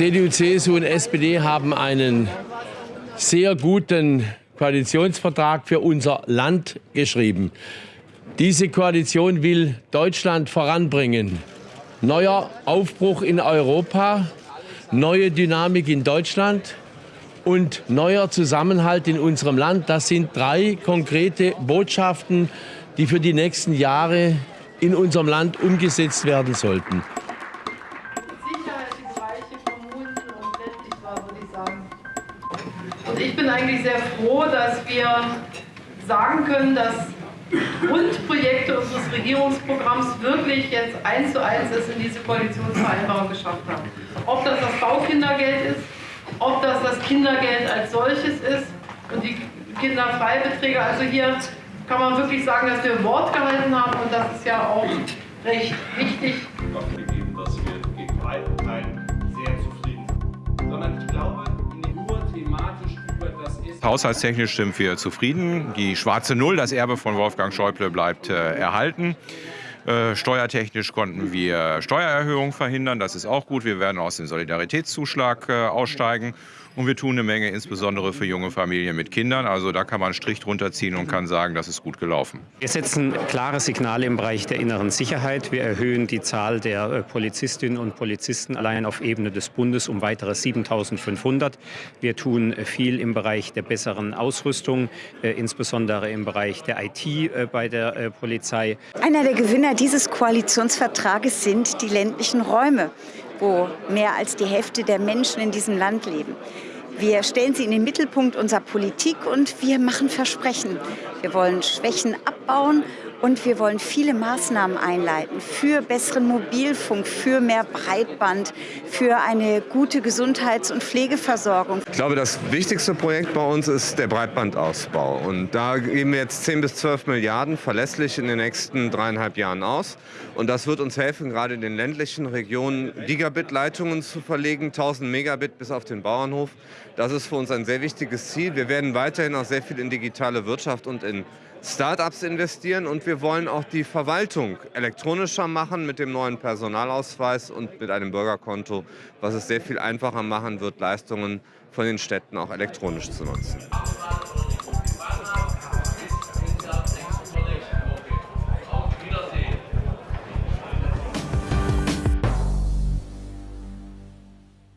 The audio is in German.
CDU, CSU und SPD haben einen sehr guten Koalitionsvertrag für unser Land geschrieben. Diese Koalition will Deutschland voranbringen. Neuer Aufbruch in Europa, neue Dynamik in Deutschland und neuer Zusammenhalt in unserem Land. Das sind drei konkrete Botschaften, die für die nächsten Jahre in unserem Land umgesetzt werden sollten. Und ich bin eigentlich sehr froh, dass wir sagen können, dass Grundprojekte unseres Regierungsprogramms wirklich jetzt eins zu eins es in diese Koalitionsvereinbarung geschafft haben. Ob das das Baukindergeld ist, ob das das Kindergeld als solches ist und die Kinderfreibeträge. Also hier kann man wirklich sagen, dass wir Wort gehalten haben und das ist ja auch recht wichtig. Gegeben, dass wir gegen weiten Haushaltstechnisch sind wir zufrieden. Die schwarze Null, das Erbe von Wolfgang Schäuble, bleibt äh, erhalten. Äh, steuertechnisch konnten wir Steuererhöhungen verhindern. Das ist auch gut. Wir werden aus dem Solidaritätszuschlag äh, aussteigen. Und wir tun eine Menge, insbesondere für junge Familien mit Kindern. Also da kann man einen Strich drunter ziehen und kann sagen, das ist gut gelaufen. Wir setzen klare Signale im Bereich der inneren Sicherheit. Wir erhöhen die Zahl der äh, Polizistinnen und Polizisten allein auf Ebene des Bundes um weitere 7.500. Wir tun viel im Bereich der besseren Ausrüstung, äh, insbesondere im Bereich der IT bei der Polizei. Einer der Gewinner dieses Koalitionsvertrages sind die ländlichen Räume wo mehr als die Hälfte der Menschen in diesem Land leben. Wir stellen sie in den Mittelpunkt unserer Politik und wir machen Versprechen. Wir wollen Schwächen abbauen und wir wollen viele Maßnahmen einleiten für besseren Mobilfunk, für mehr Breitband, für eine gute Gesundheits- und Pflegeversorgung. Ich glaube, das wichtigste Projekt bei uns ist der Breitbandausbau. Und da geben wir jetzt 10 bis 12 Milliarden verlässlich in den nächsten dreieinhalb Jahren aus. Und das wird uns helfen, gerade in den ländlichen Regionen Gigabit-Leitungen zu verlegen, 1000 Megabit bis auf den Bauernhof. Das ist für uns ein sehr wichtiges Ziel. Wir werden weiterhin auch sehr viel in digitale Wirtschaft und in Start-ups investieren und wir wollen auch die Verwaltung elektronischer machen mit dem neuen Personalausweis und mit einem Bürgerkonto, was es sehr viel einfacher machen wird, Leistungen von den Städten auch elektronisch zu nutzen.